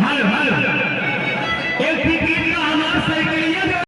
¡Malo, malo! ¡El